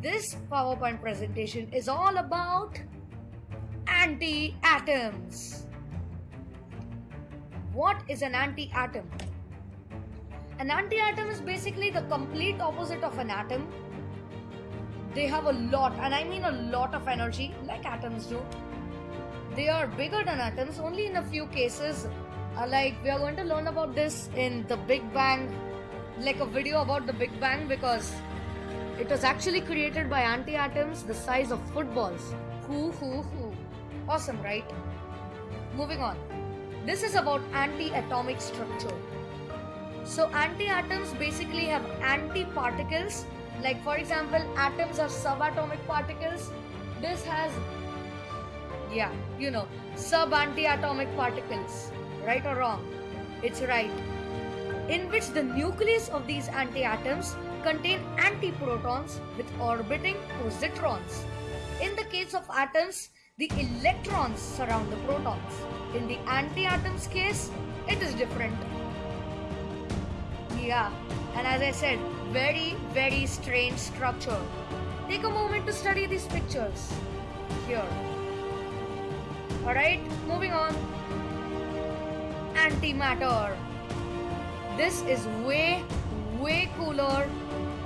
This PowerPoint presentation is all about anti-atoms. What is an anti-atom? An anti-atom is basically the complete opposite of an atom. They have a lot, and I mean a lot of energy, like atoms do. They are bigger than atoms only in a few cases. Uh, like we are going to learn about this in the Big Bang, like a video about the Big Bang because it was actually created by anti-atoms the size of footballs. Hoo hoo hoo. Awesome, right? Moving on. This is about anti-atomic structure. So anti-atoms basically have anti-particles. Like for example, atoms are subatomic particles. This has yeah, you know, sub-anti-atomic particles. Right or wrong? It's right. In which the nucleus of these anti-atoms contain antiprotons with orbiting positrons. In the case of atoms, the electrons surround the protons. In the anti-atoms case, it is different. Yeah, and as I said, very, very strange structure. Take a moment to study these pictures. Here. Alright, moving on. Antimatter. This is way, way cooler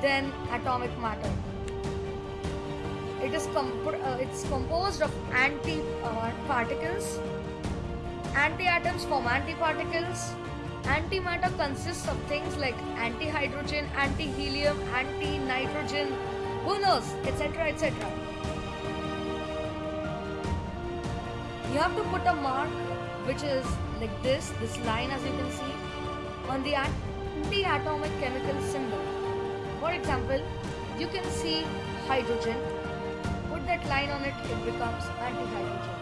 than atomic matter. It is comp- uh, it's composed of anti uh. Anti-atoms form antiparticles. Antimatter consists of things like anti-hydrogen, anti-helium, anti-nitrogen, who knows, etc., etc. You have to put a mark which is like this, this line as you can see, on the anti-atomic chemical symbol. For example, you can see hydrogen. Put that line on it, it becomes anti-hydrogen.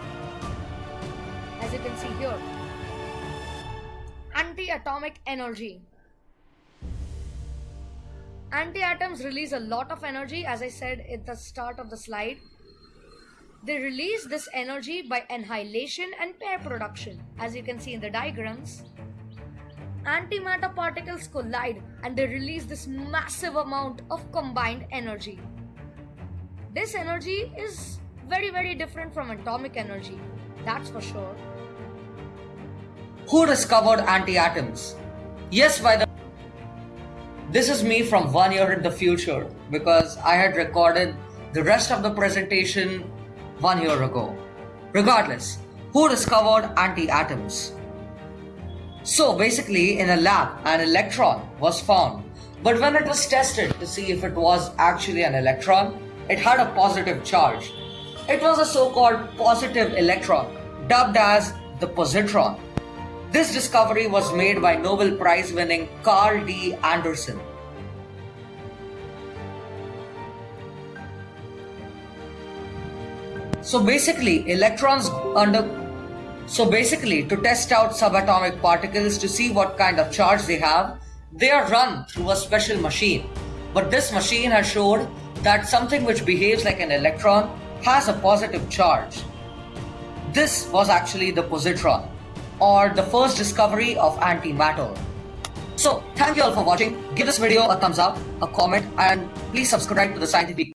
As you can see here. Anti-atomic energy. Anti-atoms release a lot of energy as I said at the start of the slide. They release this energy by annihilation and pair production as you can see in the diagrams antimatter particles collide and they release this massive amount of combined energy. This energy is very, very different from atomic energy, that's for sure. Who discovered anti-atoms? Yes, by the This is me from one year in the future because I had recorded the rest of the presentation one year ago. Regardless, who discovered anti-atoms? So basically, in a lab, an electron was found. But when it was tested to see if it was actually an electron, it had a positive charge. It was a so-called positive electron, dubbed as the positron. This discovery was made by Nobel Prize winning Carl D. Anderson. So basically, electrons under so basically, to test out subatomic particles to see what kind of charge they have, they are run through a special machine. But this machine has showed that something which behaves like an electron has a positive charge. This was actually the positron, or the first discovery of antimatter. So, thank you all for watching. Give this video a thumbs up, a comment, and please subscribe to the scientific